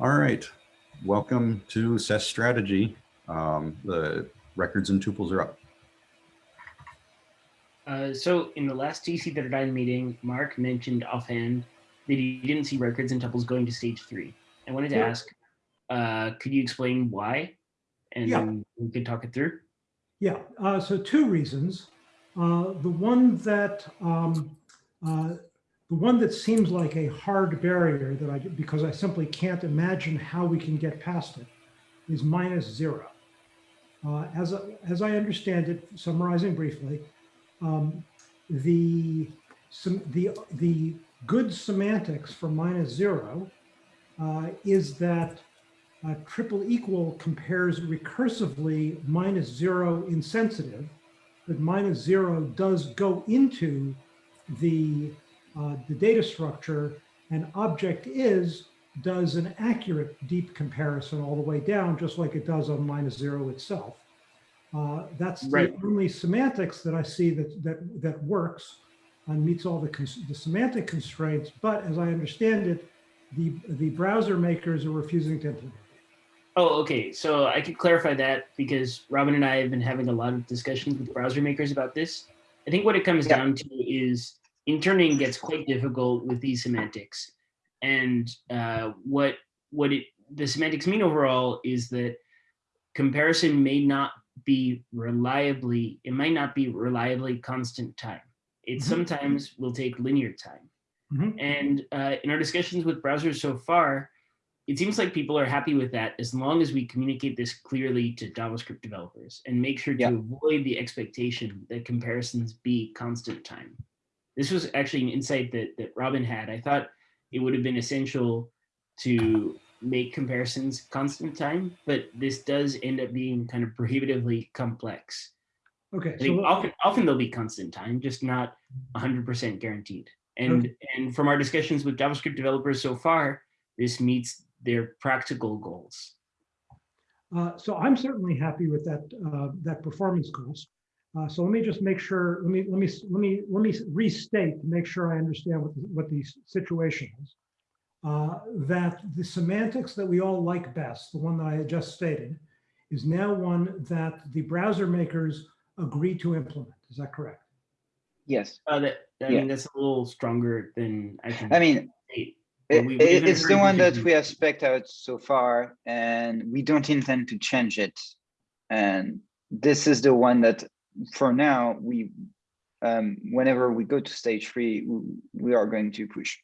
All right, welcome to SES Strategy. Um, the records and tuples are up. Uh, so in the last TC39 meeting, Mark mentioned offhand that he didn't see records and tuples going to stage three. I wanted to Yeah. ask, uh, could you explain why? And Yeah. then we could talk it through. Yeah, uh, so two reasons. Uh, the one that um, uh, the one that seems like a hard barrier that I because I simply can't imagine how we can get past it is minus zero. Uh, as I- as I understand it, summarizing briefly, um, the some the the good semantics for minus zero uh, is that uh, triple equal compares recursively minus zero insensitive, but minus zero does go into the, uh, the data structure and object is does an accurate deep comparison all the way down, just like it does on minus zero itself. Uh, that's Right. the only semantics that I see that, that, that works and meets all the, the semantic constraints. But as I understand it, the, the browser makers are refusing to implement it. Oh, okay. So I could clarify that because Robin and I have been having a lot of discussions with browser makers about this. I think what it comes Yeah. down to is interning gets quite difficult with these semantics. And uh, what what it the semantics mean overall is that comparison may not be reliably, it might not be reliably constant time. It Mhm. sometimes will take linear time. Mhm. And uh, in our discussions with browsers so far, it seems like people are happy with that as long as we communicate this clearly to JavaScript developers and make sure to avoid the expectation that comparisons be constant time. This was actually an insight that, that Robin had. I thought it would have been essential to make comparisons constant time, but this does end up being kind of prohibitively complex. Okay, so often, often they'll be constant time, just not 100% guaranteed. And, and from our discussions with JavaScript developers so far, this meets their practical goals. Uh, so I'm certainly happy with that, uh, that performance cost. Uh, so let me just make sure, let me, let me, let me, let me restate to make sure I understand what, the- what the situation is. Uh, that the semantics that we all like best, the one that I had just stated, is now one that the browser makers agree to implement. Is that correct? Yes. Uh, that, I Yeah. mean, that's a little stronger than I can I mean, it, Well, we- we it- it's the one that we have spec'd out so far and we don't intend to change it. And this is the one that for now, we, um, whenever we go to stage three, we are going to push.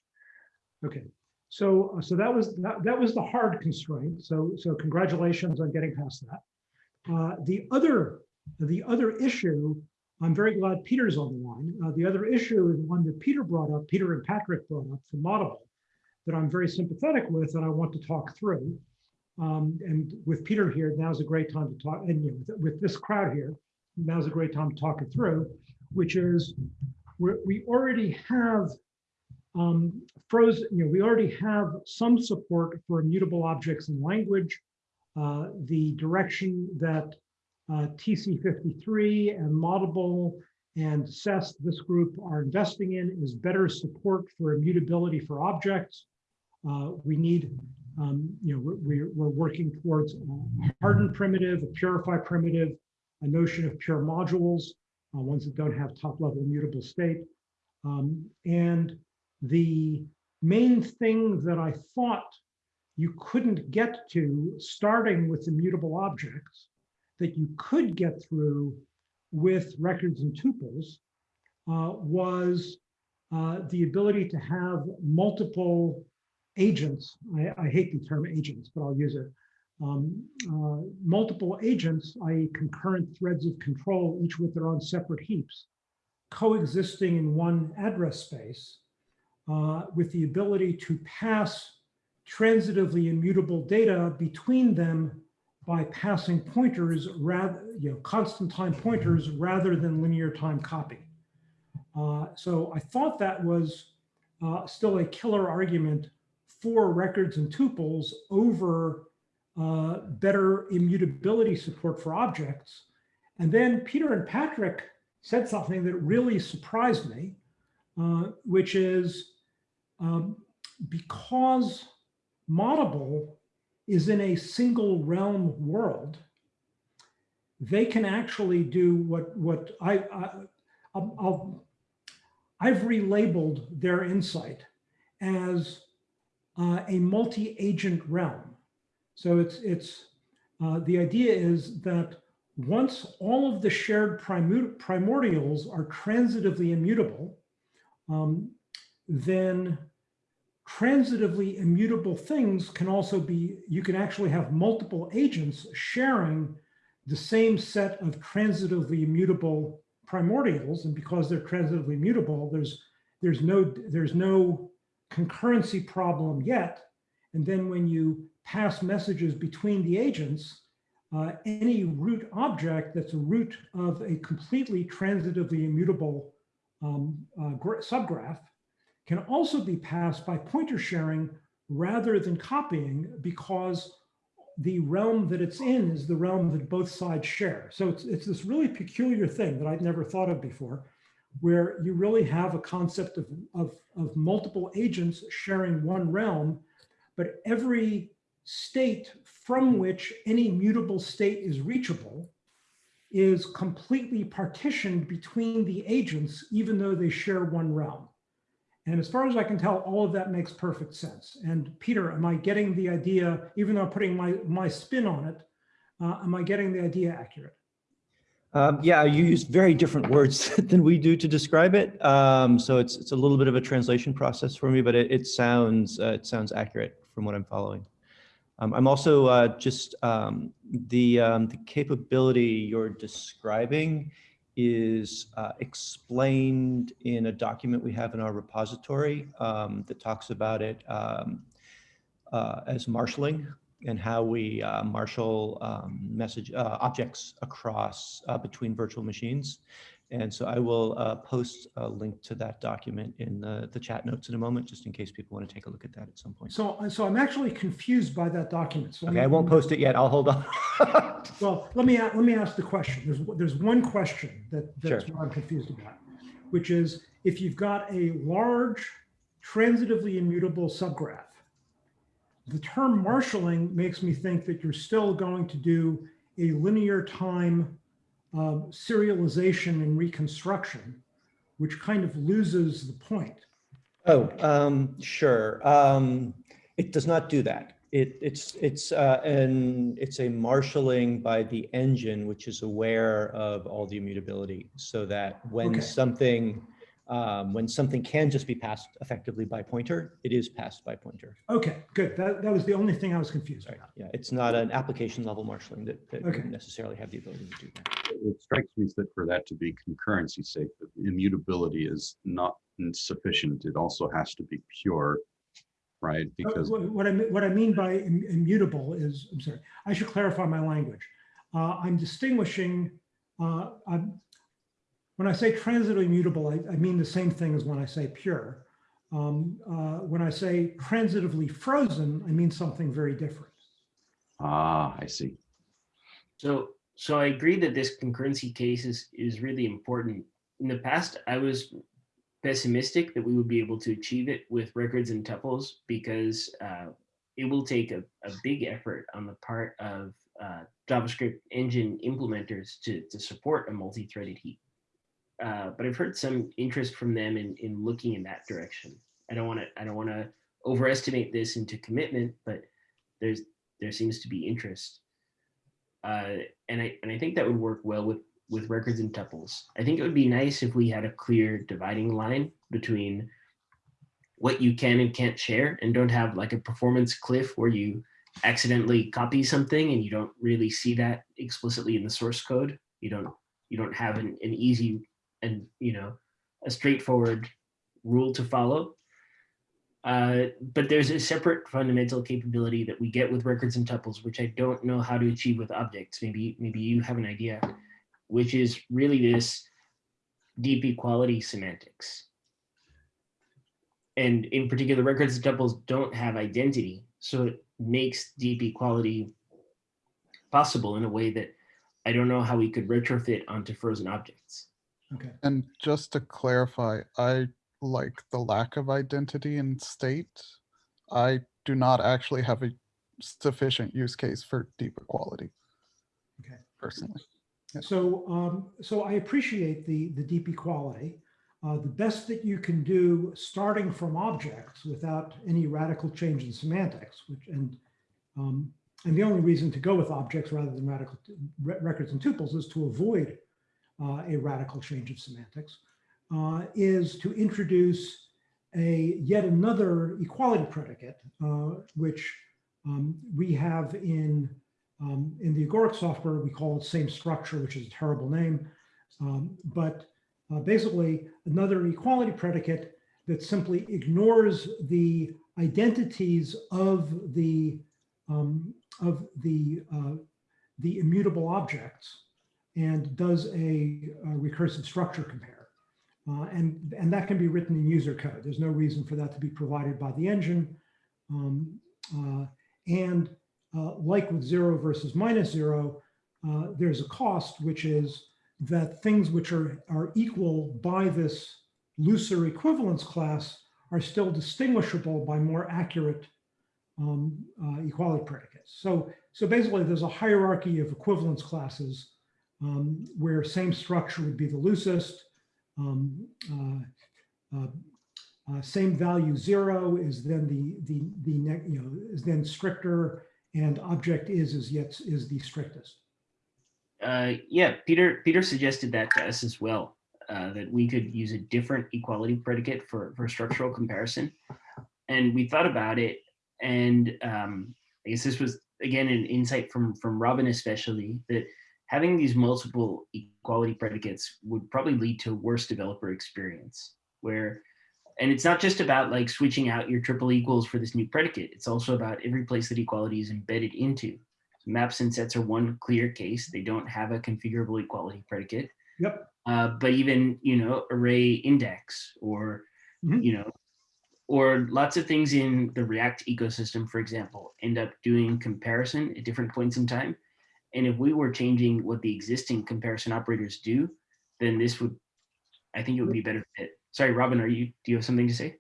Okay, so, uh, so that was, that, that was the hard constraint. So, so congratulations on getting past that. Uh, the other, the other issue, I'm very glad Peter's on the line. Uh, the other issue is one that Peter brought up, Peter and Patrick brought up from Audible, that I'm very sympathetic with and I want to talk through. Um, and with Peter here, now's a great time to talk, and you know, with, with this crowd here, now's a great time to talk it through, which is we're, already have um, frozen, you know, we already have some support for immutable objects in language. Uh, the direction that uh, TC53 and Moddable and SES, this group are investing in is better support for immutability for objects. Uh, we need, um, you know, we're, we're working towards a hardened primitive, a purify primitive, a notion of pure modules, uh, ones that don't have top level mutable state. Um, and the main thing that I thought you couldn't get to starting with immutable objects that you could get through with records and tuples uh, was uh, the ability to have multiple agents. I, I, hate the term agents, but I'll use it. Um, uh, multiple agents, i.e. concurrent threads of control, each with their own separate heaps, coexisting in one address space uh, with the ability to pass transitively immutable data between them by passing pointers rather, you know, constant time pointers rather than linear time copy. Uh, so I thought that was uh, still a killer argument for records and tuples over uh, better immutability support for objects. And then Peter and Patrick said something that really surprised me, uh, which is um, because Moddable is in a single realm world, they can actually do what, what I, I, I'll, I've relabeled their insight as uh, a multi-agent realm. So it's, it's, uh, the idea is that once all of the shared primordials are transitively immutable, um, then transitively immutable things can also be, you can actually have multiple agents sharing the same set of transitively immutable primordials. And because they're transitively immutable, there's, there's no, there's no concurrency problem yet. And then when you pass messages between the agents, uh, any root object that's a root of a completely transitively immutable um, uh, subgraph can also be passed by pointer sharing rather than copying because the realm that it's in is the realm that both sides share. So it's, it's this really peculiar thing that I'd never thought of before, where you really have a concept of, of, of multiple agents sharing one realm, but every state from which any mutable state is reachable is completely partitioned between the agents, even though they share one realm. And as far as I can tell, all of that makes perfect sense. And Peter, am I getting the idea, even though I'm putting my, my spin on it, uh, am I getting the idea accurate? Um, yeah, you use very different words than we do to describe it. Um, so it's it's a little bit of a translation process for me, but it, it sounds uh, it sounds accurate from what I'm following. Um, I'm also uh, just um, the um, the capability you're describing is uh, explained in a document we have in our repository um, that talks about it um, uh, as marshalling and how we uh, marshal um, message uh, objects across uh, between virtual machines. And so I will uh, post a link to that document in the, the chat notes in a moment, just in case people want to take a look at that at some point. So, so I'm actually confused by that document. So Okay, me- I won't post it yet. I'll hold on. Well, let me, let me ask the question. There's, there's one question that, that's Sure. what I'm confused about, which is if you've got a large transitively immutable subgraph, the term marshaling makes me think that you're still going to do a linear time um, serialization and reconstruction, which kind of loses the point. Oh, um, sure. Um, it does not do that. It, it's, it's, uh, an, it's a marshaling by the engine, which is aware of all the immutability so that when Okay. something, um, when something can just be passed effectively by pointer, it is passed by pointer. Okay, good. That, that was the only thing I was confused Sorry. about. Yeah, it's not an application level marshaling that, that Okay. wouldn't necessarily have the ability to do that. It strikes me that for that to be concurrency safe, immutability is not sufficient. It also has to be pure, right? Uh, Because What what I, mean- what I mean by immutable is, I'm sorry, I should clarify my language. Uh, I'm distinguishing, uh, I'm- when I say transitively immutable, I, I mean the same thing as when I say pure. Um, uh, When I say transitively frozen, I mean something very different. ah, I see. So, so I agree that this concurrency case is, is really important. In the past, I was pessimistic that we would be able to achieve it with records and tuples because uh, it will take a, a big effort on the part of uh, JavaScript engine implementers to, to support a multi-threaded heap. Uh, but I've heard some interest from them in, in looking in that direction. I don't want to I don't want to overestimate this into commitment, but there's there seems to be interest uh, and I and I think that would work well with with records and tuples. I think it would be nice if we had a clear dividing line between what you can and can't share, and don't have like a performance cliff where you accidentally copy something and you don't really see that explicitly in the source code. You don't you don't have an, an easy and you know a straightforward rule to follow. Uh, but there's a separate fundamental capability that we get with records and tuples, which I don't know how to achieve with objects. Maybe, maybe you have an idea, which is really this deep equality semantics. And in particular, records and tuples don't have identity. So it makes deep equality possible in a way that I don't know how we could retrofit onto frozen objects. Okay, And just to clarify, I like the lack of identity in state. I do not actually have a sufficient use case for deep equality. Okay. Personally. Yeah. So, um, so I appreciate the, the deep equality. Uh, the best that you can do, starting from objects without any radical change in semantics, which, and, um, and the only reason to go with objects rather than radical records and tuples is to avoid uh, a radical change of semantics, uh, is to introduce a yet another equality predicate, uh, which um, we have in um, in the Agoric software, we call it same structure, which is a terrible name. Um, but uh, basically, another equality predicate that simply ignores the identities of the um, of the uh, the immutable objects and does a, a recursive structure compare. Uh, and, and that can be written in user code. There's no reason for that to be provided by the engine. Um, uh, and uh, like with zero versus minus zero, uh, there's a cost, which is that things which are, are equal by this looser equivalence class are still distinguishable by more accurate um, uh, equality predicates. So, so basically there's a hierarchy of equivalence classes um, where same structure would be the loosest. Um, uh, uh, uh, same value zero is then the the the you know is then stricter and object is is yet is the strictest. Uh, yeah, Peter Peter suggested that to us as well, uh, that we could use a different equality predicate for, for structural comparison. And we thought about it, and um, I guess this was again an insight from from Robin especially that having these multiple equality predicates would probably lead to worse developer experience where and it's not just about like switching out your triple equals for this new predicate it's also about every place that equality is embedded into maps and sets are one clear case. They don't have a configurable equality predicate. Yep. Uh, but even, you know, array index or, Mhm. you know, or lots of things in the React ecosystem, for example, end up doing comparison at different points in time. And if we were changing what the existing comparison operators do, then this would, I think it would be better fit. Sorry, Robin, are you, do you have something to say?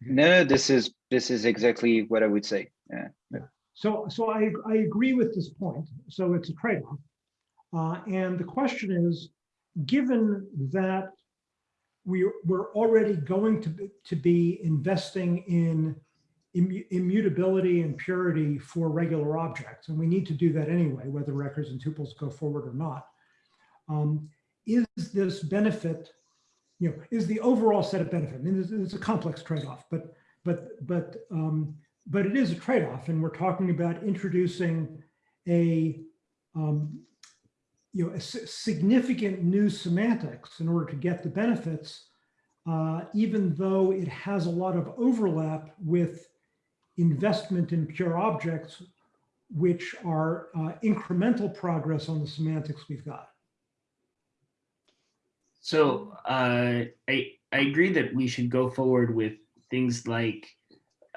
No, this is, this is exactly what I would say. Yeah. So, so I, I agree with this point. So it's a trade-off. Uh, and the question is, given that we, we're already going to, be- to be investing in immu- immutability and purity for regular objects, and we need to do that anyway, whether records and tuples go forward or not. um, Is this benefit, you know, is the overall set of benefit, I mean, it's, it's a complex trade-off, but, but, but, um, but it is a trade-off, and we're talking about introducing a, um, you know, a significant new semantics in order to get the benefits, uh, even though it has a lot of overlap with investment in pure objects, which are uh, incremental progress on the semantics we've got. So uh, I I agree that we should go forward with things like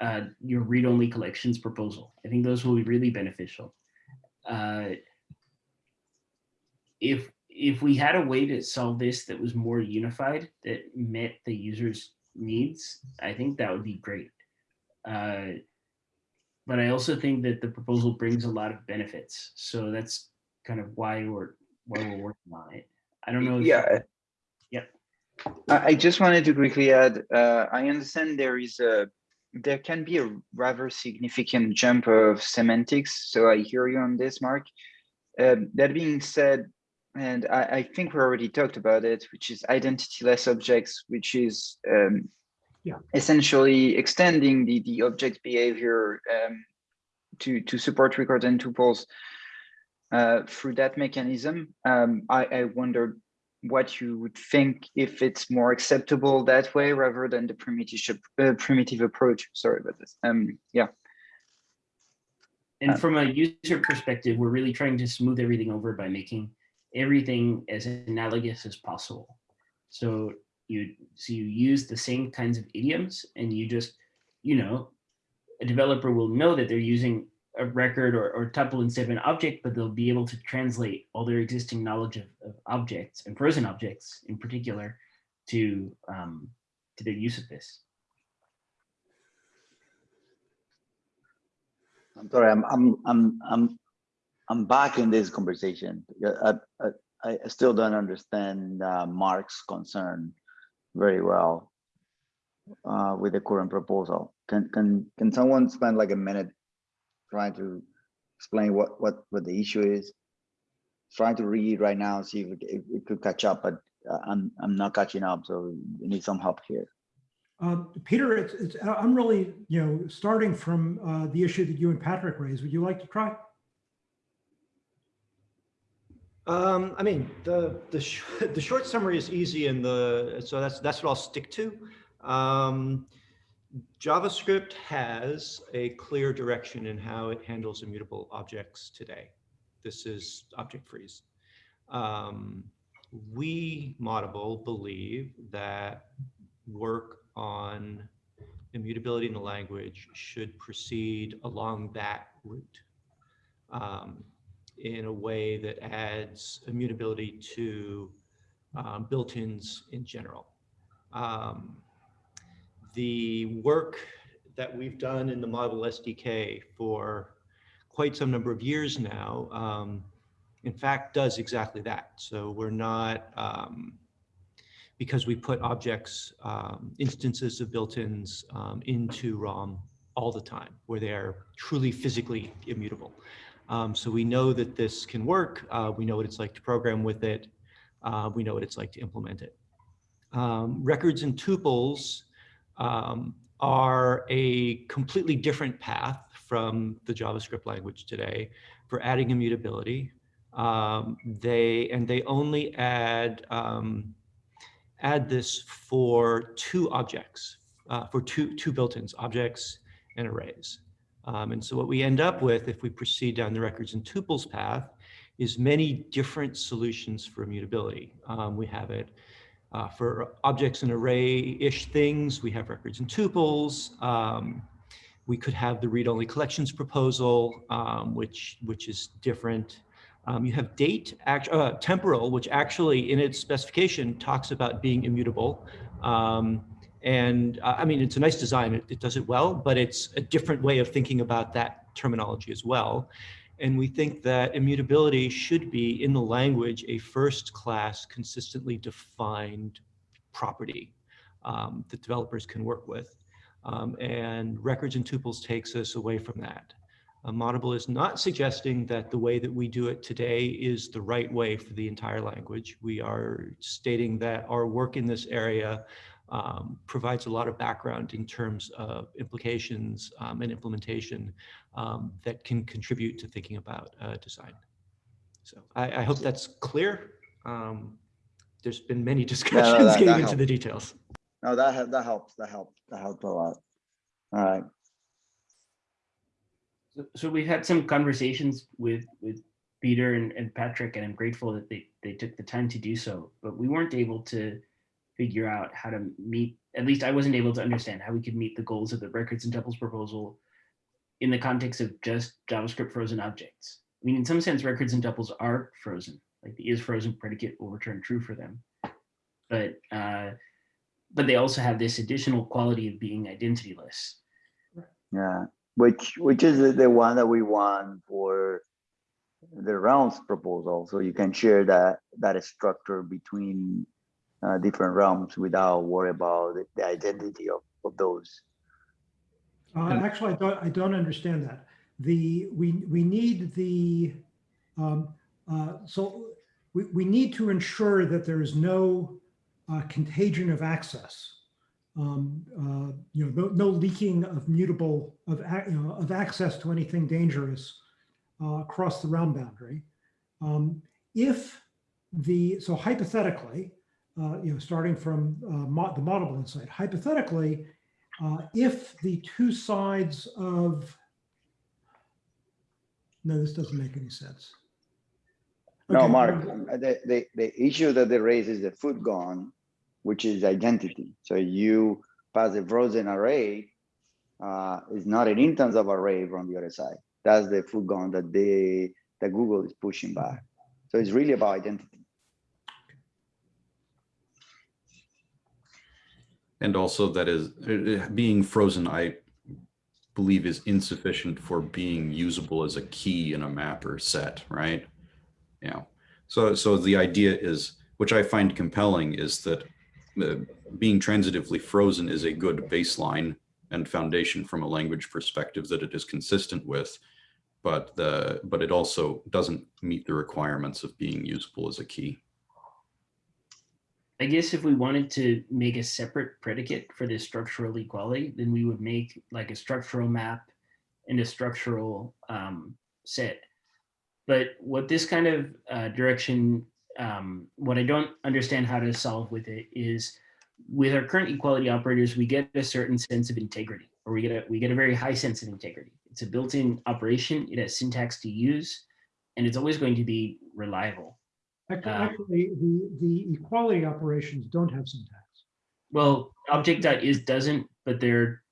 uh, your read-only collections proposal. I think those will be really beneficial. Uh, if if we had a way to solve this that was more unified, that met the user's needs, I think that would be great. Uh, but I also think that the proposal brings a lot of benefits, so that's kind of why we're why we're working on it. I don't know. if- Yeah. Yep. I, I just wanted to quickly add, uh, I understand there is a, there can be a rather significant jump of semantics. So I hear you on this, Mark. Um, that being said, and I, I think we already talked about it, which is identity-less objects, which is um, Yeah. essentially extending the, the object behavior um, to, to support records and tuples uh, through that mechanism. Um, I, I wondered what you would think if it's more acceptable that way rather than the primitive uh, primitive approach. Sorry about this. Um, yeah. And Uh, from a user perspective, we're really trying to smooth everything over by making everything as analogous as possible. So you so you use the same kinds of idioms and you just, you know, a developer will know that they're using a record or, or tuple instead of an object, but they'll be able to translate all their existing knowledge of, of objects and frozen objects in particular to um, to their use of this. I'm sorry, I'm, I'm, I'm, I'm, I'm back in this conversation. I, I, I still don't understand uh, Mark's concern very well uh, with the current proposal. Can, can, can someone spend like a minute trying to explain what, what, what the issue is? Trying to read right now, see if it, if it could catch up, but uh, I'm, I'm not catching up, so we need some help here. Uh, Peter, it's, it's, I'm really, you know, starting from uh, the issue that you and Patrick raised. Would you like to try? Um, I mean, the, the, sh the short summary is easy and the, so that's, that's what I'll stick to. Um, JavaScript has a clear direction in how it handles immutable objects today. This is object freeze. Um, we, Moddable, believe that work on immutability in the language should proceed along that route. Um, in a way that adds immutability to um, built-ins in general. Um, the work that we've done in the Moddable SDK for quite some number of years now, um, in fact, does exactly that. So we're not, um, because we put objects, um, instances of built-ins um, into ROM all the time, where they are truly physically immutable. Um, so we know that this can work. Uh, we know what it's like to program with it. Uh, we know what it's like to implement it. Um, records and tuples um, are a completely different path from the JavaScript language today for adding immutability. Um, they and they only add um, add this for two objects, uh, for two two built-ins, objects and arrays. Um, and so what we end up with if we proceed down the records and tuples path is many different solutions for immutability. Um, we have it uh, for objects and array-ish things. We have records and tuples. Um, we could have the read-only collections proposal, um, which, which is different. Um, you have date, act, uh, temporal, which actually in its specification talks about being immutable. Um, and uh, I mean, it's a nice design, it, it, does it well, but it's a different way of thinking about that terminology as well. And we think that immutability should be in the language a first class consistently defined property um, that developers can work with. Um, and records and tuples takes us away from that. Uh, Moddable is not suggesting that the way that we do it today is the right way for the entire language. We are stating that our work in this area um, provides a lot of background in terms of implications um, and implementation um, that can contribute to thinking about uh, design. So I, I, hope that's clear. Um, there's been many discussions no, no, that, getting that into helps. the details. No, that that helps. That helps. That helps a lot. All right. So, so we've had some conversations with with Peter and, and Patrick, and I'm grateful that they they took the time to do so. But we weren't able to figure out how to meet, at least I wasn't able to understand how we could meet the goals of the records and tuples proposal in the context of just JavaScript frozen objects. I mean, in some sense, records and tuples are frozen, like the is frozen predicate will return true for them. But, uh, but they also have this additional quality of being identityless. Yeah, which which is the one that we want for the realms proposal. So you can share that that structure between uh, different realms without worry about the, the identity of, of those. Uh, actually, I don't, I don't understand that. The, we, we need the, um, uh, so we, we need to ensure that there is no uh, contagion of access. Um, uh, you know, no, no, leaking of mutable, of, you know, of access to anything dangerous uh, across the realm boundary. Um, if the, so hypothetically, uh, you know, starting from uh, mo the Moddable insight. Hypothetically, uh, if the two sides of, no, this doesn't make any sense. No, Okay, Mark, um, the, the, the issue that they raise is the footgun, which is identity. So you pass a frozen array, uh, is not an instance of array from the other side. That's the footgun that they, that Google is pushing back. So it's really about identity. And also that is uh, being frozen. I believe is insufficient for being usable as a key in a map or set, right? Yeah. So, so the idea is, which I find compelling, is that uh, being transitively frozen is a good baseline and foundation from a language perspective that it is consistent with, but the but it also doesn't meet the requirements of being usable as a key. I guess if we wanted to make a separate predicate for this structural equality, then we would make like a structural map and a structural um, set. But what this kind of uh, direction, um, what I don't understand how to solve with it is with our current equality operators, we get a certain sense of integrity, or we get a we get a very high sense of integrity. It's a built-in operation. It has syntax to use, and it's always going to be reliable. Actually, Uh, actually, the, the equality operations don't have syntax. Well, object object.is doesn't, but they're,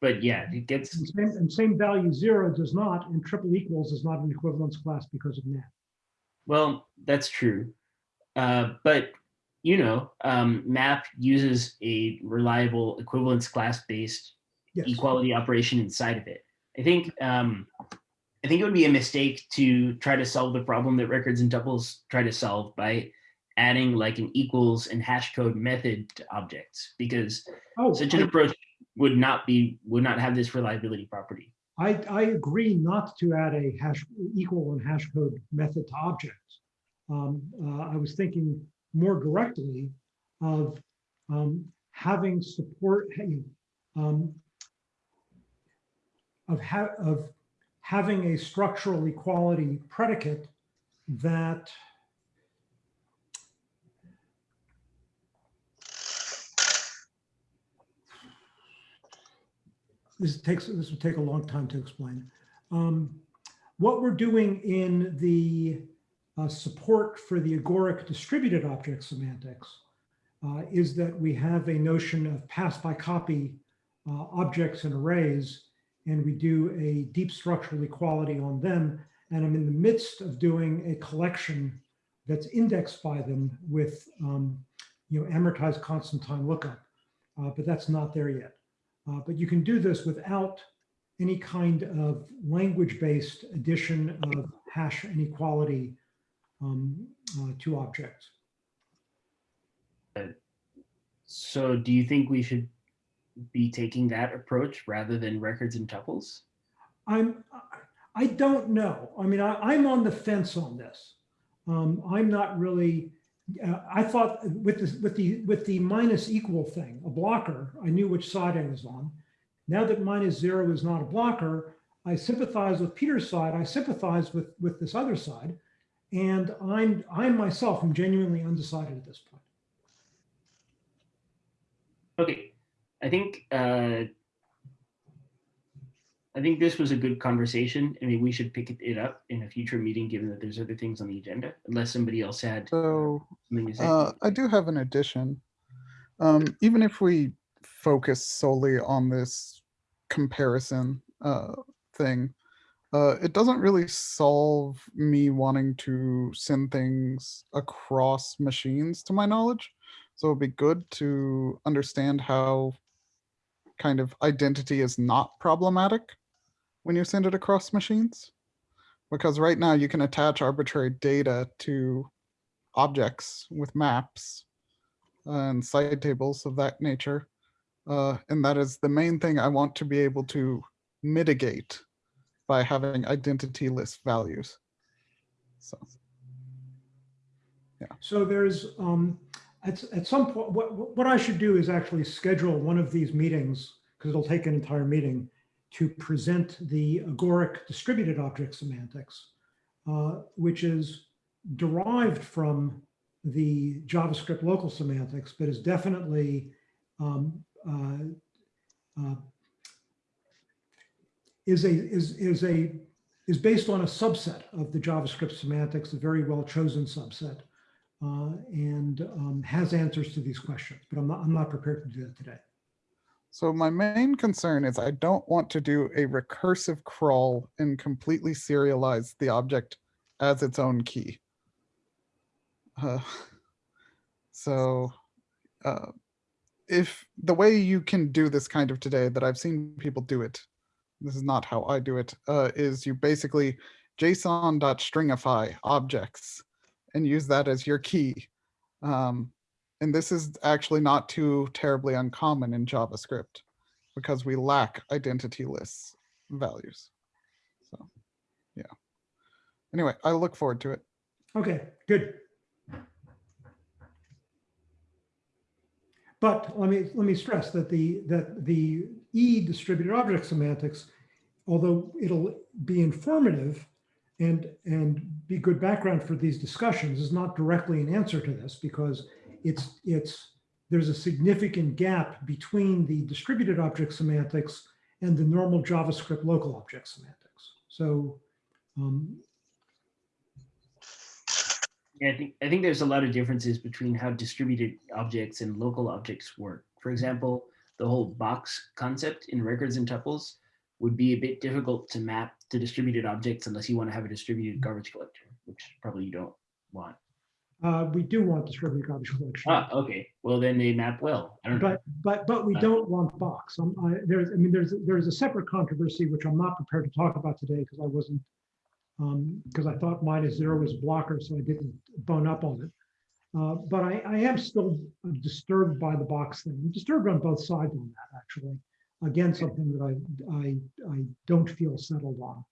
but yeah, it gets, And same, and same value zero does not, and triple equals is not an equivalence class because of NaN. well, that's true. Uh, but, you know, um, map uses a reliable equivalence class-based Yes. equality operation inside of it. I think, um, I think it would be a mistake to try to solve the problem that records and tuples try to solve by adding like an equals and hash code method to objects, because Oh, such an I- approach would not be, would not have this reliability property. I, I agree not to add a hash equal and hash code method to objects. Um, uh, I was thinking more directly of um, having support, um, of, ha of having a structural equality predicate that this takes, this will take a long time to explain. Um, What we're doing in the uh, support for the agoric distributed object semantics uh, is that we have a notion of pass by copy uh, objects and arrays, and we do a deep structural equality on them. And I'm in the midst of doing a collection that's indexed by them with, um, you know, amortized constant time lookup, uh, but that's not there yet. Uh, but you can do this without any kind of language-based addition of hash inequality um, uh, to objects. So do you think we should be taking that approach rather than records and tuples? I'm, I- I don't know. I mean, I, I'm on the fence on this. Um, I'm not really, uh, I thought with the, with the, with the minus equal thing, a blocker, I knew which side I was on. Now that minus zero is not a blocker, I sympathize with Peter's side. I sympathize with, with this other side. And I'm, I myself am genuinely undecided at this point. Okay, I think, uh, I think this was a good conversation. I mean, we should pick it- up in a future meeting, given that there's other things on the agenda, unless somebody else had So something to say. uh, I do have an addition. Um, even if we focus solely on this comparison uh, thing, uh, it doesn't really solve me wanting to send things across machines to my knowledge. So it'd be good to understand how kind of identity is not problematic when you send it across machines. Because right now you can attach arbitrary data to objects with maps and side tables of that nature. Uh, and that is the main thing I want to be able to mitigate by having identity-less values. So, yeah. So there's, um, at, at some point, what, what I should do is actually schedule one of these meetings, because it'll take an entire meeting, to present the agoric distributed object semantics, uh, which is derived from the JavaScript local semantics, but is definitely um, uh, uh, is a is is a is based on a subset of the JavaScript semantics, a very well chosen subset and um, has answers to these questions, but I'm not, I'm not prepared to do that today. so my main concern is I don't want to do a recursive crawl and completely serialize the object as its own key. Uh, so uh, if the way you can do this kind of today that I've seen people do it this is not how I do it, uh, is you basically JSON.stringify objects and use that as your key. Um, and this is actually not too terribly uncommon in JavaScript because we lack identityless values. So, yeah. Anyway, I look forward to it. Okay, good. But let me, let me stress that the, that the E distributed object semantics, although it'll be informative and, and be good background for these discussions, is not directly an answer to this because it's, it's, there's a significant gap between the distributed object semantics and the normal JavaScript local object semantics. So um, Yeah, I think I think there's a lot of differences between how distributed objects and local objects work. For example, the whole box concept in records and tuples would be a bit difficult to map to distributed objects unless you want to have a distributed garbage collector, which probably you don't want. uh, we do want distributed garbage collection. Ah, okay. Well, then they map well. I don't know. But, but, but we Uh, don't want box. Um, I, there's, I mean, there's, there's a separate controversy, which I'm not prepared to talk about today because I wasn't, um, because I thought minus zero was a blocker, so I didn't bone up on it. Uh, but I, I am still disturbed by the box thing. I'm disturbed on both sides on that, actually. Again, something that I, I, I don't feel settled on.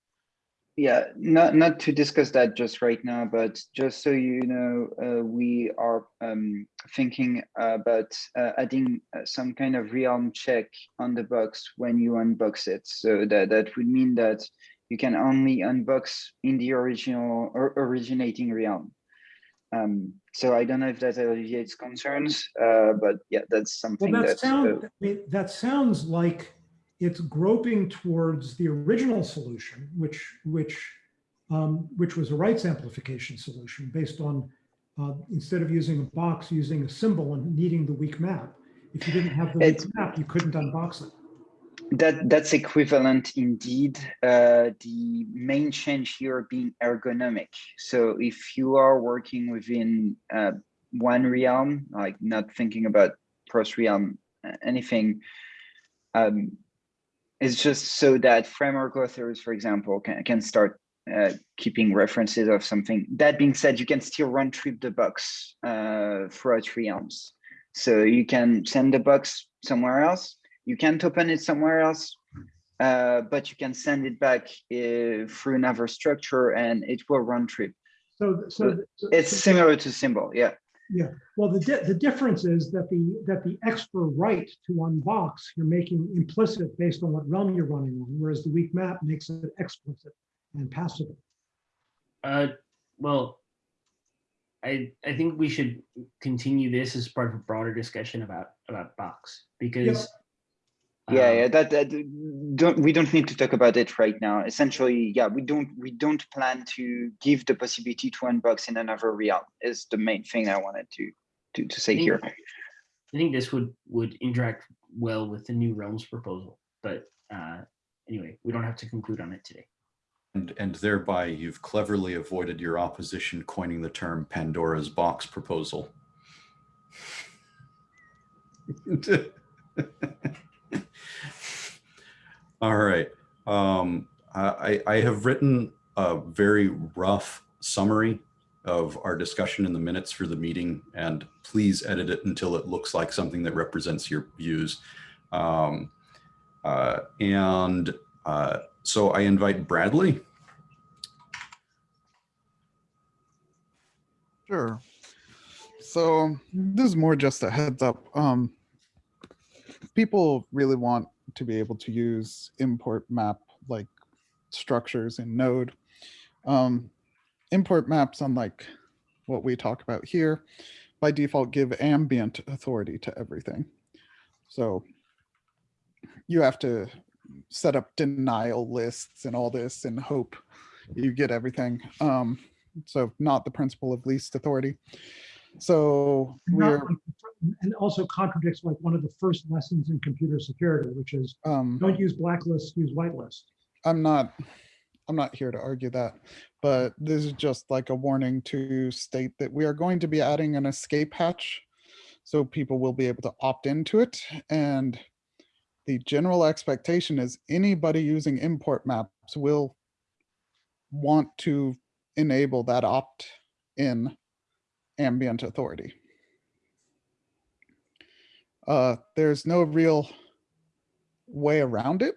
Yeah, not not to discuss that just right now, but just so you know, uh, we are um, thinking about uh, adding some kind of realm check on the box when you unbox it. So that that would mean that you can only unbox in the original or originating realm. Um, so I don't know if that alleviates concerns, uh, but yeah, that's Well, something that that. sounds, uh, I mean, that sounds like it's groping towards the original solution, which, which, um, which was a rights amplification solution based on, uh, instead of using a box, using a symbol and needing the weak map. If you didn't have the weak map, you couldn't unbox it. That that's equivalent indeed. Uh, the main change here being ergonomic. So if you are working within uh, one realm, like not thinking about cross realm uh, anything, um, it's just so that framework authors, for example, can can start uh, keeping references of something. That being said, you can still run trip the box uh, throughout realms. So you can send the box somewhere else you can't open it somewhere else, uh, but you can send it back uh, through another structure and it will run trip. So, so. so- It's so- similar to symbol, yeah. Yeah. Well, the, di- the difference is that the, that the extra right to unbox, you're making implicit based on what realm you're running on, whereas the weak map makes it explicit and passable. Uh, well, I I think we should continue this as part of a broader discussion about about box because Yeah, um, yeah, that, that don't we don't need to talk about it right now. Essentially, yeah, we don't we don't plan to give the possibility to unbox in another realm is the main thing I wanted to to, to say I think- here. I think this would would interact well with the new realms proposal, but uh, anyway, we don't have to conclude on it today. And, and thereby you've cleverly avoided your opposition coining the term Pandora's box proposal. All right. Um, I, I have written a very rough summary of our discussion in the minutes for the meeting and please edit it until it looks like something that represents your views. Um, uh, and uh, so I invite Bradley. Sure. So this is more just a heads up. Um, people really want to be able to use import map like structures in Node. Um, import maps, unlike what we talk about here, by default give ambient authority to everything. So you have to set up denial lists and all this and hope you get everything. Um, so not the principle of least authority. So we're, And also contradicts like one of the first lessons in computer security, which is um, don't use blacklist, use whitelist. I'm not, I'm not here to argue that, but this is just like a warning to state that we are going to be adding an escape hatch. So people will be able to opt into it and the general expectation is anybody using import maps will want to enable that opt-in ambient authority. Uh, there's no real way around it.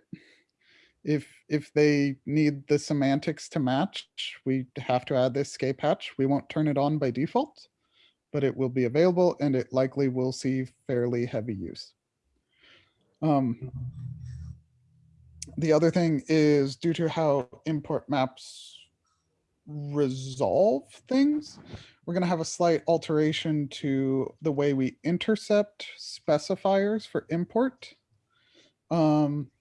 If if they need the semantics to match, we have to add this escape hatch. We won't turn it on by default, but it will be available and it likely will see fairly heavy use. Um, the other thing is due to how import maps resolve things, we're going to have a slight alteration to the way we intercept specifiers for import. Um,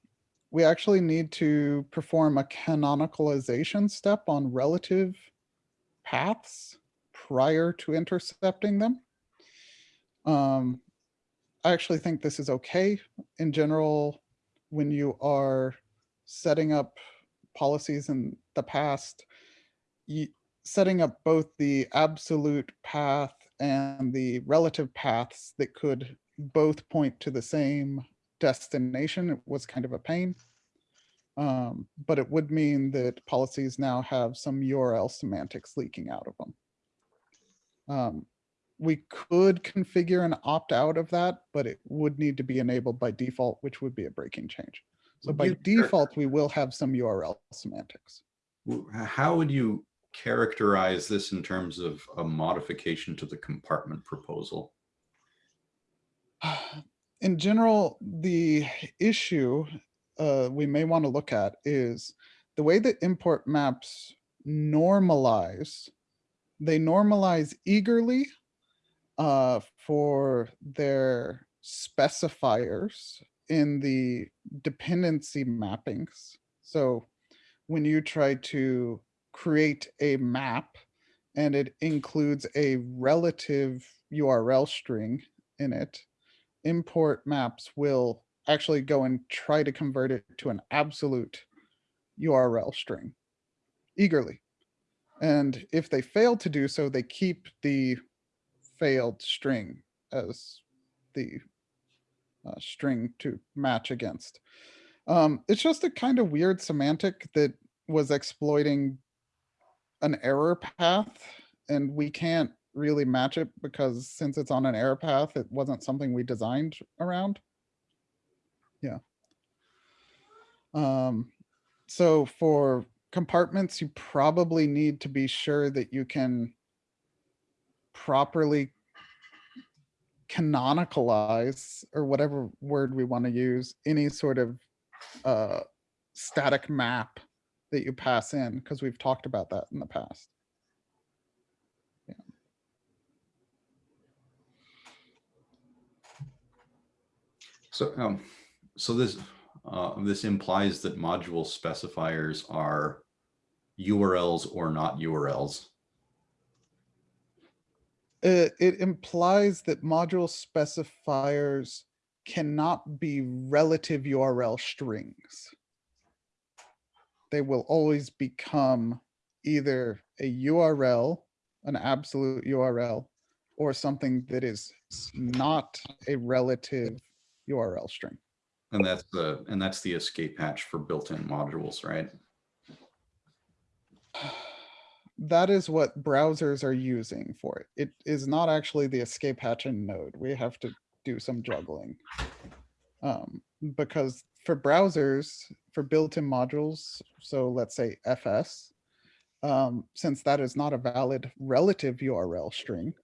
we actually need to perform a canonicalization step on relative paths prior to intercepting them. Um, I actually think this is okay in general when you are setting up policies in the past. Setting up both the absolute path and the relative paths that could both point to the same destination it was kind of a pain. Um, but it would mean that policies now have some URL semantics leaking out of them. Um, we could configure an opt out of that, but it would need to be enabled by default, which would be a breaking change. So by you default, we will have some URL semantics. How would you characterize this in terms of a modification to the compartment proposal? in general, the issue uh, we may want to look at is the way that import maps normalize. They normalize eagerly uh, for their specifiers in the dependency mappings. So when you try to create a map and it includes a relative URL string in it, import maps will actually go and try to convert it to an absolute URL string eagerly. And if they fail to do so, they keep the failed string as the uh, string to match against. Um, it's just a kind of weird semantic that was exploiting an error path and we can't really match it because since it's on an error path, it wasn't something we designed around. Yeah. Um, so for compartments, you probably need to be sure that you can properly canonicalize or whatever word we want to use any sort of uh, static map that you pass in because we've talked about that in the past. So, um, so this, uh, this implies that module specifiers are URLs or not URLs. It, it implies that module specifiers cannot be relative URL strings. They will always become either a URL, an absolute URL, or something that is not a relative URL string. And that's the, and that's the escape hatch for built-in modules, right? That is what browsers are using for it. It is not actually the escape hatch in Node. We have to do some juggling. Um, because for browsers, for built-in modules, so let's say FS, um, since that is not a valid relative URL string,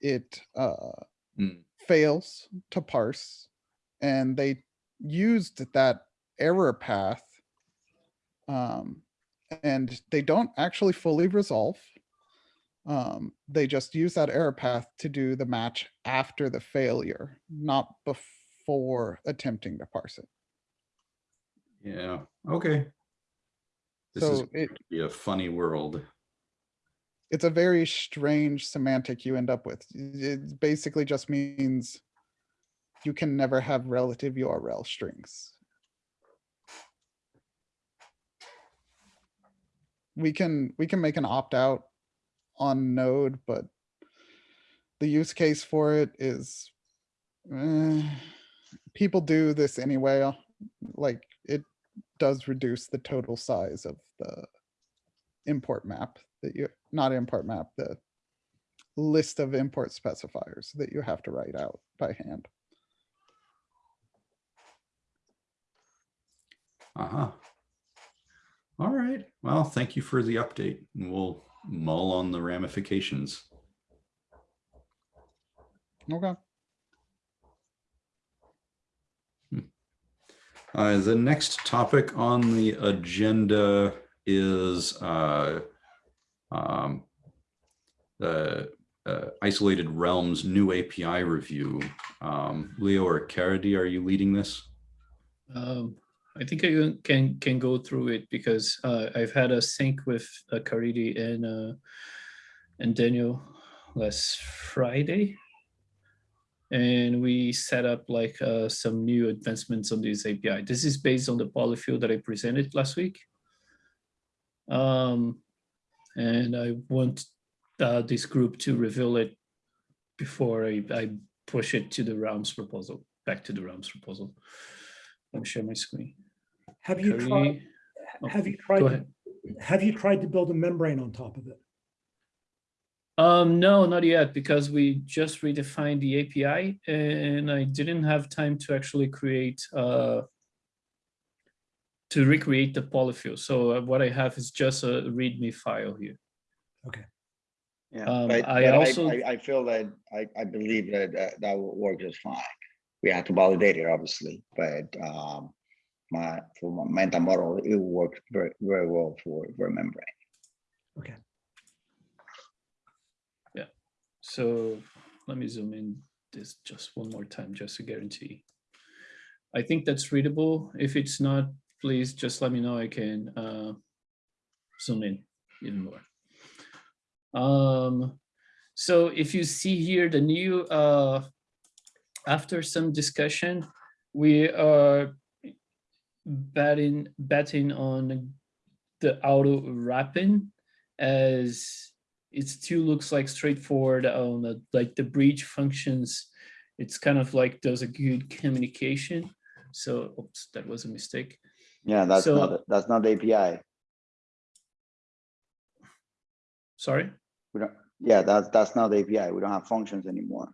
it uh, Hmm. fails to parse. And they used that error path um, and they don't actually fully resolve. Um, they just use that error path to do the match after the failure, not before attempting to parse it. Yeah, okay. This is So it, gonna be a funny world. it's a very strange semantic you end up with. It basically just means you can never have relative URL strings. We can, we can make an opt-out on node, but the use case for it is, eh, people do this anyway. Like it does reduce the total size of the import map that you, not import map, the list of import specifiers that you have to write out by hand. Uh-huh. All right. Well, thank you for the update. and We'll mull on the ramifications. Okay. Uh, the next topic on the agenda is uh, um, the uh, isolated realms new API review. Um, Leo or Caridy, are you leading this? Um, I think I can- can go through it because uh, I've had a sync with uh, Caridy and uh, and Daniel last Friday, and we set up like uh, some new advancements on this API. This is based on the polyfill that I presented last week, um, and I want uh, this group to reveal it before I, I push it to the realms proposal, back to the realms proposal. Let me share my screen. Have you Cody, tried, oh, have you tried, have you tried to build a membrane on top of it? Um, no, not yet, because we just redefined the API and I didn't have time to actually create, uh, to recreate the polyfill. So uh, what I have is just a README file here. Okay. Yeah, Um, but, I but also- I, I feel that, I, I believe that, that, that will work just fine. We have to validate it, obviously, but, um, my, for my mental model, it will work very, very well for, for membrane. Okay. So let me zoom in this just one more time, just to guarantee. I think that's readable. If it's not, please just let me know. I can uh, zoom in even more. Um, so if you see here the new, uh, after some discussion, we are betting betting on the auto wrapping as it still looks like straightforward on the, like the bridge functions. It's kind of like does a good communication. So, oops, that was a mistake. Yeah, that's So- not, that's not the API. Sorry. We don't, yeah, that's, that's not the API. We don't have functions anymore.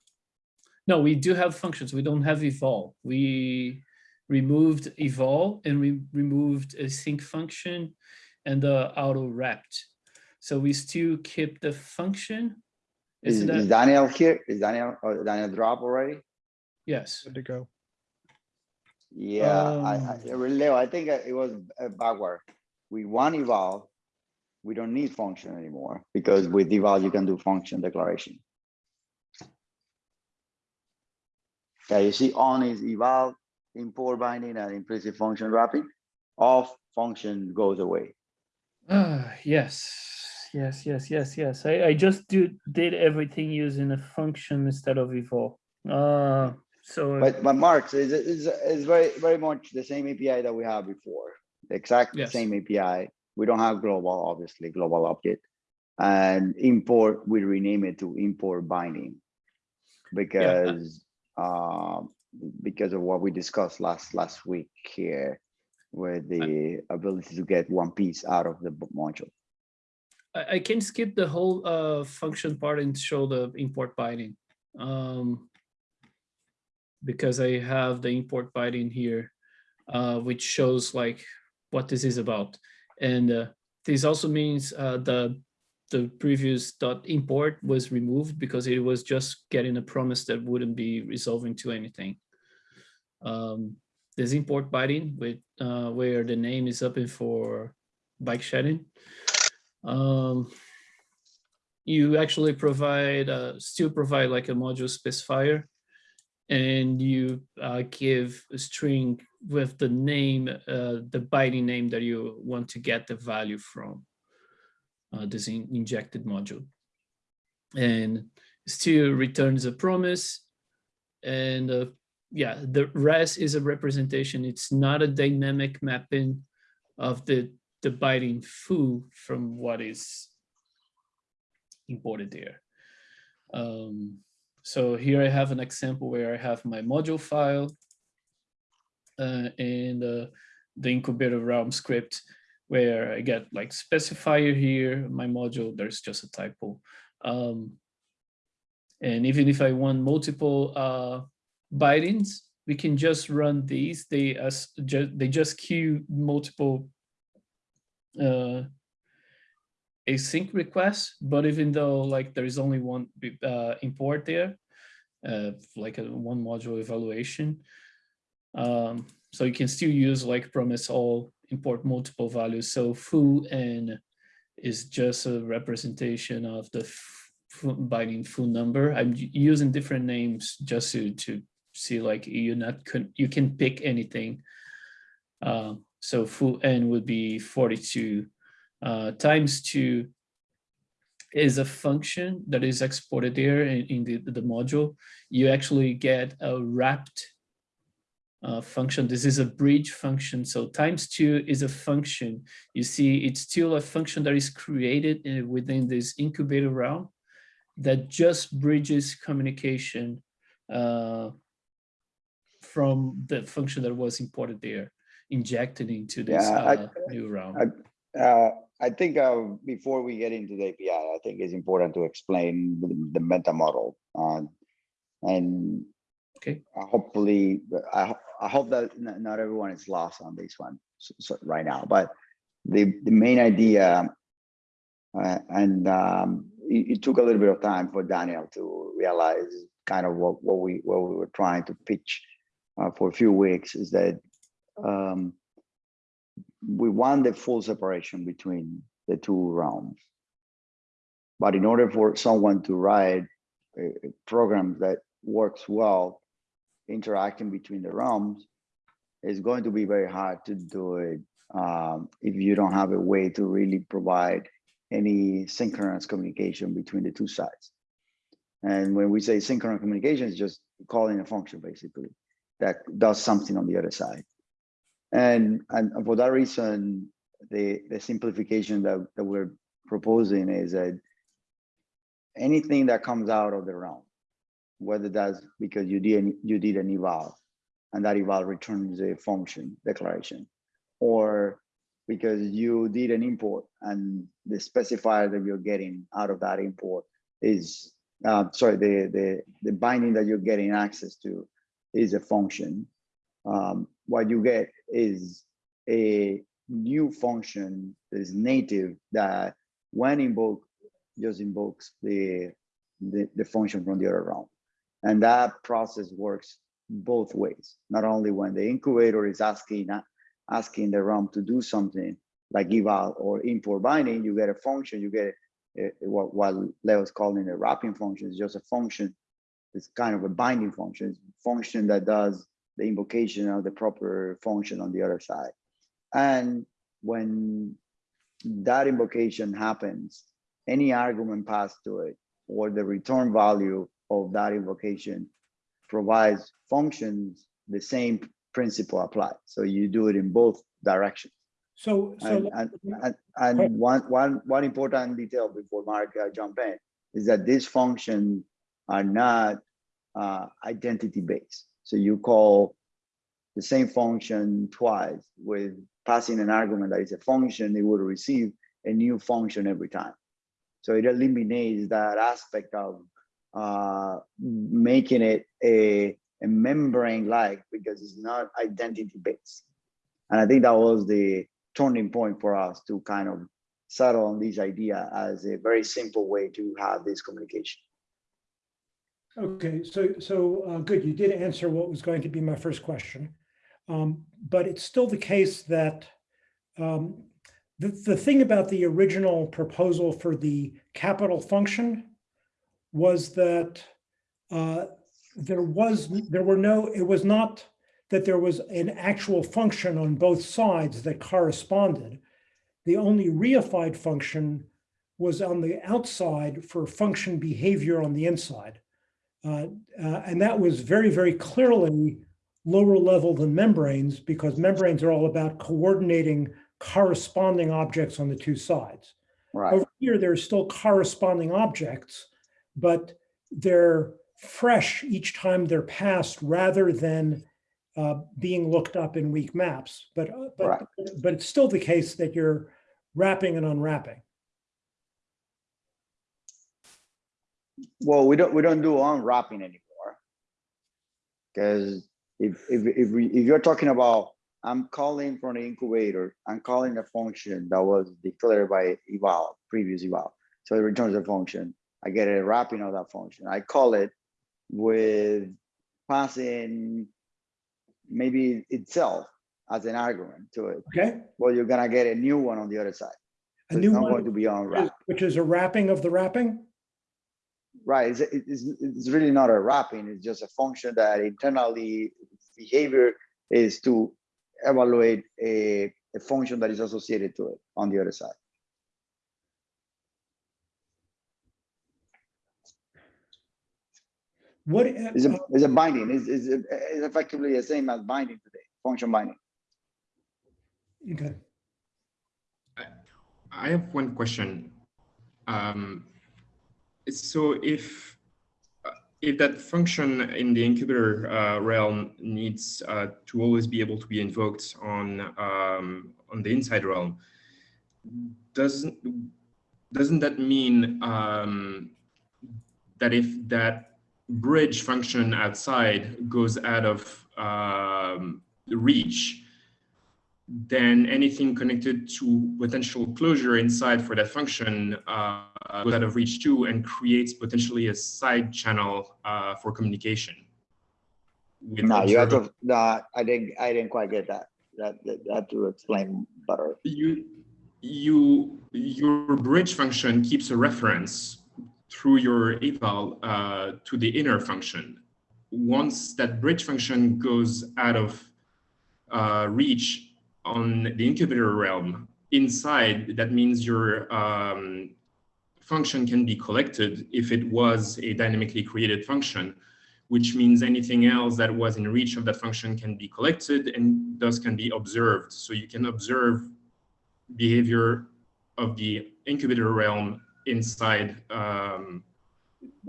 No, we do have functions. We don't have eval. We removed eval and we removed a sync function and the auto wrapped. So we still keep the function. Is, Isn't is Daniel here? Is Daniel, or Daniel drop already? yes. Good to go. Yeah, I, I, Um, Leo, I think uh, it was uh, backward. We want eval. We don't need function anymore because with eval, you can do function declaration. Yeah, you see on is eval, import binding and implicit function wrapping. Off function goes away. Ah, yes, yes, yes, yes, yes. I, I just do, did everything using a function instead of eval. Uh, so But, but Marx is, is, is very, very much the same API that we have before. The exact Yes. same API. We don't have global, obviously, global object. And import, we rename it to import binding. Because, um, because of what we discussed last, last week here. With the ability to get one piece out of the module. I, I can skip the whole uh function part and show the import binding. Um, because I have the import binding here, uh, which shows like what this is about. And uh, this also means uh, the the previous dot import was removed because it was just getting a promise that wouldn't be resolving to anything. Um, this import binding with uh, where the name is open for bike shedding. Um, you actually provide, uh, still provide like a module specifier and you uh, give a string with the name, uh, the binding name that you want to get the value from uh, this in- injected module. And still returns a promise and uh, yeah, the rest is a representation. It's not a dynamic mapping of the the binding foo from what is imported there. Um, so here I have an example where I have my module file uh, in the, the incubator realm script where I get like specifier here, my module, there's just a typo. Um, and even if I want multiple uh, bindings, we can just run these. They as ju they just queue multiple uh, async request, But even though like there is only one uh, import there, uh, like a one module evaluation, um, so you can still use like promise all import multiple values. So foo n is just a representation of the binding foo number. I'm using different names just to, to see like you're not you can pick anything. Uh, so foo n would be 42 uh, times two is a function that is exported there in, in the, the module. You actually get a wrapped uh, function. This is a bridge function. So times two is a function. You see, it's still a function that is created in, within this incubator realm that just bridges communication uh, from the function that was imported there, injected into this Yeah, I- uh, new realm. I- Uh, I think uh, before we get into the API, I think it's important to explain the, the meta model. Uh, and Okay. hopefully, I, I hope that not everyone is lost on this one so, so right now, but the, the main idea uh, and um, it, it took a little bit of time for Daniel to realize kind of what, what we what we were trying to pitch uh, for a few weeks is that um, we want the full separation between the two realms. But in order for someone to write a, program that works well, interacting between the realms, it's going to be very hard to do it um, if you don't have a way to really provide any synchronous communication between the two sides. And when we say synchronous communication, it's just calling a function basically that does something on the other side. And, and for that reason, the, the simplification that, that we're proposing is that anything that comes out of the realm, whether that's because you did, you did an eval and that eval returns a function declaration, or because you did an import and the specifier that you're getting out of that import is, uh, sorry, the, the, the binding that you're getting access to is a function. Um, what you get is a new function that is native that when invoked, just invokes the, the, the function from the other realm. And that process works both ways, not only when the incubator is asking, uh, asking the realm to do something like eval or import binding, you get a function, you get a, a- what, what Leo's calling a wrapping function, is just a function. It's kind of a binding function, it's function that does the invocation of the proper function on the other side. And when that invocation happens, any argument passed to it or the return value of that invocation provides functions, the same principle applies. So you do it in both directions. So, And, and, and, and one, one, one important detail before Mark uh, jump in is that these functions are not uh, identity based. So you call the same function twice with passing an argument that is a function, it would receive a new function every time. So it eliminates that aspect of uh, making it a, a membrane like because it's not identity based. And I think that was the turning point for us to kind of settle on this idea as a very simple way to have this communication. Okay, so, so, uh, good, you did answer what was going to be my first question. Um, but it's still the case that, um, the, the thing about the original proposal for the capital function was that, uh, there was, there were no, it was not that there was an actual function on both sides that corresponded. The only reified function was on the outside for function behavior on the inside. Uh, uh, and that was very, very clearly lower level than membranes because membranes are all about coordinating corresponding objects on the two sides. Right. Over here, there's still corresponding objects, but they're fresh each time they're passed rather than uh, being looked up in weak maps, but, uh, but, Right. but it's still the case that you're wrapping and unwrapping. Well, we don't, we don't do unwrapping anymore. Because if, if, if we, if you're talking about, I'm calling from the incubator, I'm calling a function that was declared by eval, previous eval. So it returns a function. I get a wrapping of that function. I call it with passing maybe itself as an argument to it. Okay? Well, you're gonna get a new one on the other side. A new not going one, to be unwrapped. which is a wrapping of the wrapping? Right, it's, it's, it's really not a wrapping, it's just a function that internally behavior is to evaluate a, a function that is associated to it on the other side. What? It's a, uh, it's a binding, Is it's, it's effectively the same as binding today, function binding. Okay. I have one question. Um, so if uh, if that function in the incubator uh, realm needs uh, to always be able to be invoked on um, on the inside realm, doesn't doesn't that mean um, that if that bridge function outside goes out of um, reach, then anything connected to potential closure inside for that function uh, goes out of reach too and creates potentially a side channel uh, for communication. No, you have to, no, I didn't, I didn't quite get that. That, that, have to explain better. you you your bridge function keeps a reference through your eval uh, to the inner function. Once that bridge function goes out of uh, reach on the incubator realm inside, that means your um, function can be collected if it was a dynamically created function, which means anything else that was in reach of that function can be collected and thus can be observed. So you can observe behavior of the incubator realm inside um,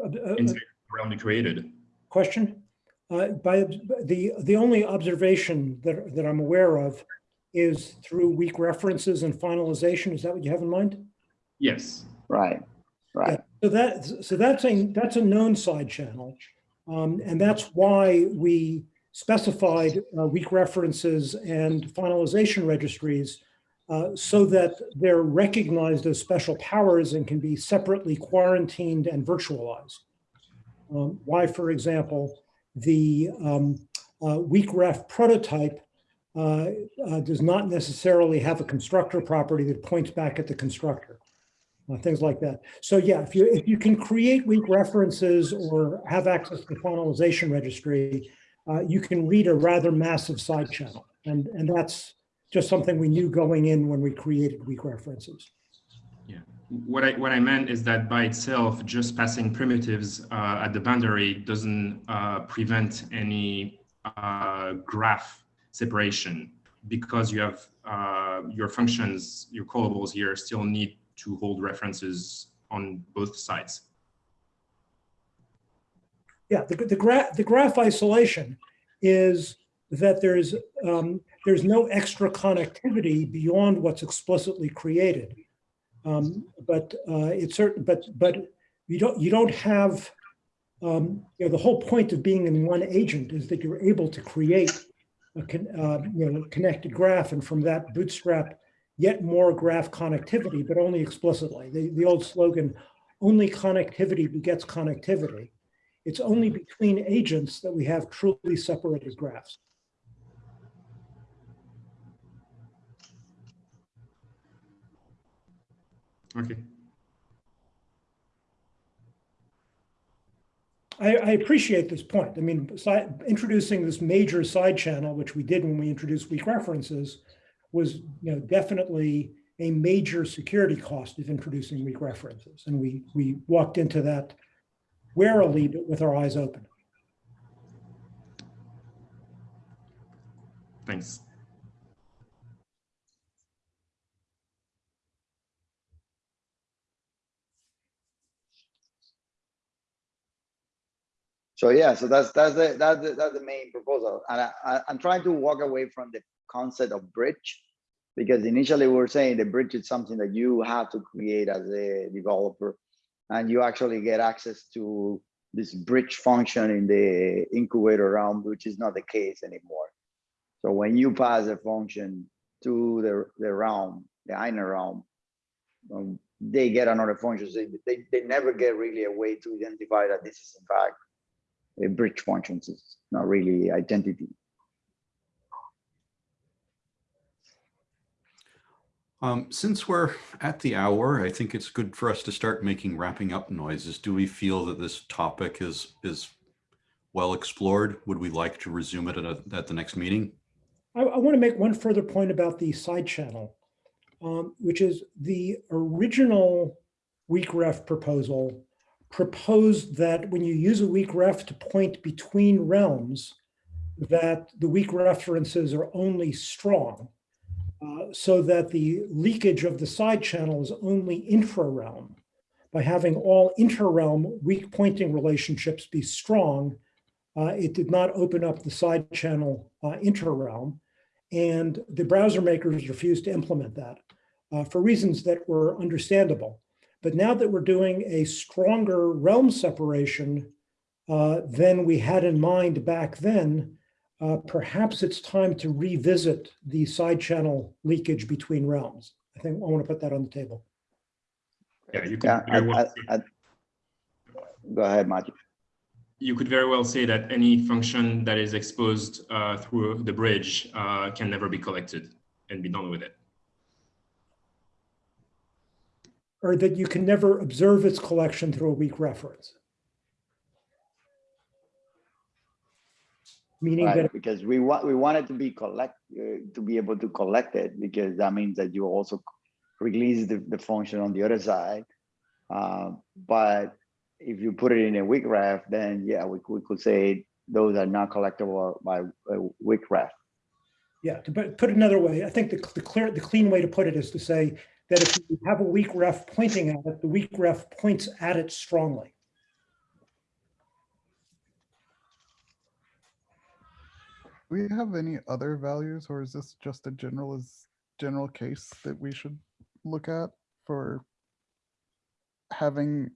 Uh, inside the realm you created. Question? Uh, By, the, the only observation that, that I'm aware of is through weak references and finalization. Is that what you have in mind? Yes. Right, right. So that, so that's a, that's a known side channel. Um, and that's why we specified uh, weak references and finalization registries uh, so that they're recognized as special powers and can be separately quarantined and virtualized. Um, why, for example, the um, uh, weak ref prototype uh, uh, does not necessarily have a constructor property that points back at the constructor uh, things like that. So yeah, if you if you can create weak references or have access to the finalization registry, uh, you can read a rather massive side channel, and and that's just something we knew going in when we created weak references. Yeah, what I what I meant is that by itself, just passing primitives uh, at the boundary doesn't uh, prevent any uh, graph separation because you have uh, your functions, your callables here still need to hold references on both sides. Yeah, the the graph the graph isolation is that there's um, there's no extra connectivity beyond what's explicitly created. Um, but uh, it's certain, but but you don't you don't have um, you know the whole point of being in one agent is that you're able to create a con, uh, you know connected graph and from that bootstrap yet more graph connectivity, but only explicitly. The the old slogan, only connectivity begets connectivity. It's only between agents that we have truly separated graphs. Okay. I, I appreciate this point. I mean, introducing this major side channel, which we did when we introduced weak references, was you know definitely a major security cost of introducing weak references, and we we walked into that warily but with our eyes open. Thanks. So yeah, so that's, that's the, that's the, that's the main proposal. And I, I, I'm trying to walk away from the concept of bridge. Because initially we were saying the bridge is something that you have to create as a developer. And you actually get access to this bridge function in the incubator realm, which is not the case anymore. So when you pass a function to the, the realm, the inner realm, um, they get another function. So they, they never get really a way to identify that this is in fact bridge function. It's not really identity. Um, since we're at the hour, I think it's good for us to start making wrapping up noises. Do we feel that this topic is is well explored? Would we like to resume it at, a, at the next meeting? I, I want to make one further point about the side channel, um, which is the original weak ref proposal proposed that when you use a weak ref to point between realms, that the weak references are only strong, uh, so that the leakage of the side channel is only intra-realm. By having all inter-realm weak pointing relationships be strong, uh, it did not open up the side channel uh, inter-realm. And the browser makers refused to implement that uh, for reasons that were understandable. But now that we're doing a stronger realm separation uh, than we had in mind back then, uh, perhaps it's time to revisit the side channel leakage between realms. I think I want to put that on the table. Yeah, you could Yeah, I, I, I, go ahead, Matthew. you could very well say that any function that is exposed uh, through the bridge uh, can never be collected and be done with it. Or that you can never observe its collection through a weak reference. Meaning that because we want, we want it to be collect, uh, to be able to collect it, because that means that you also release the, the function on the other side. Uh, but if you put it in a weak ref, then yeah, we could, we could say those are not collectible by a weak ref. Yeah, to put, put another way, I think the, the clear, the clean way to put it is to say that if you have a weak ref pointing at it, the weak ref points at it strongly. Do we have any other values or is this just a general is general case that we should look at for having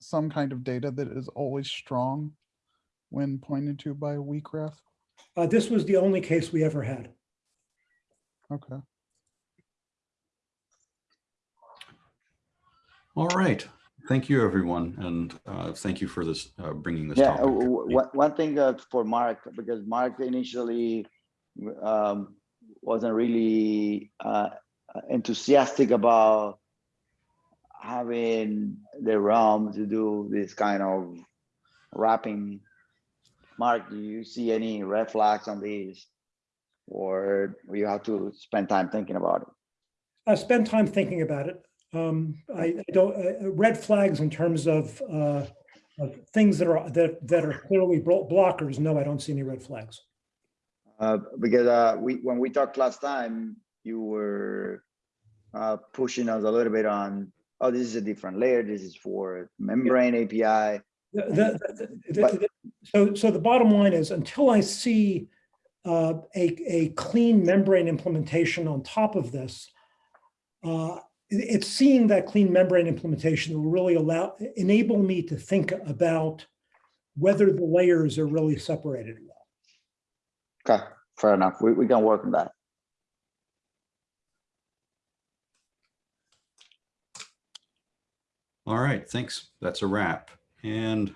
some kind of data that is always strong when pointed to by a weak ref? Uh, this was the only case we ever had. Okay. All right. Thank you, everyone. And uh, thank you for this, uh, bringing this Yeah, topic. uh, w- one, one thing uh, for Mark, because Mark initially um, wasn't really uh, enthusiastic about having the realm to do this kind of wrapping. Mark, do you see any red flags on these? Or you have to spend time thinking about it? I spend time thinking about it. Um, I, I don't, uh, uh, red flags in terms of, uh, of things that are, that, that are clearly blockers. No, I don't see any red flags. Uh, because uh, we, when we talked last time, you were uh, pushing us a little bit on, oh, this is a different layer. This is for membrane API. The- the- the- But- So, so the bottom line is until I see uh, a, a clean membrane implementation on top of this, uh, it's seeing that clean membrane implementation that will really allow, enable me to think about whether the layers are really separated well. Okay, fair enough. We, we can work on that. All right, thanks. That's a wrap. And